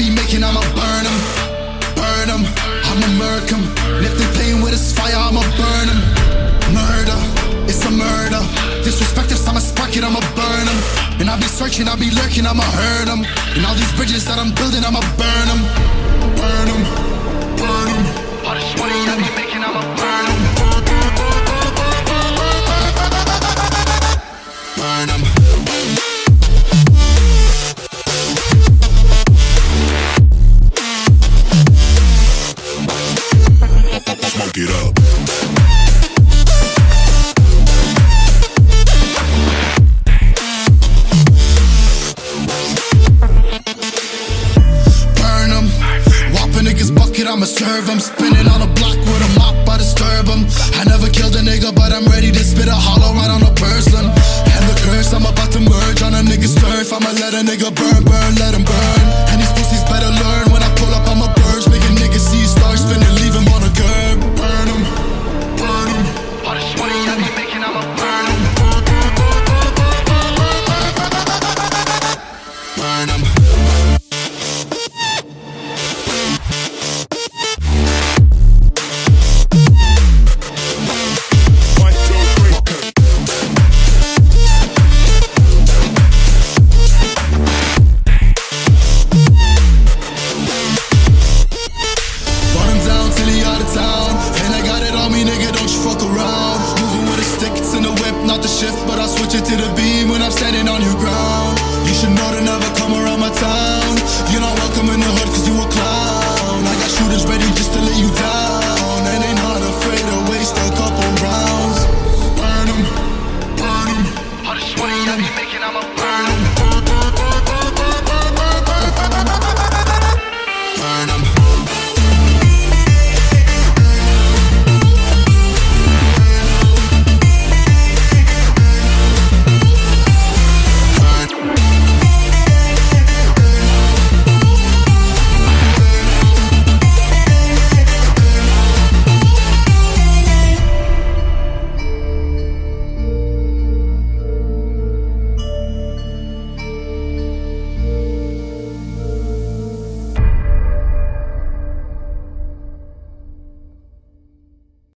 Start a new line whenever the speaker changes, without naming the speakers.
be making, I'ma burn them, burn them. I'ma murk them. if they pain with this fire, I'ma burn them. Murder, it's a murder. Disrespect if I'ma spark it, I'ma burn them. And I be searching, I be lurking, I'ma hurt them. And all
these bridges that I'm building, I'ma
burn them, burn them, burn them. I'ma serve him. Spinning on a block with a mop, I disturb him. I never killed a nigga, but I'm ready to spit a hollow right on a person. And the curse, I'm about to merge on a nigga's turf. I'ma let a nigga burn, out of town. And I got it on me, nigga, don't you fuck around. Moving with a stick, it's in the whip, not the shift But I switch it to the beam when I'm standing on your ground. You should know to never come around.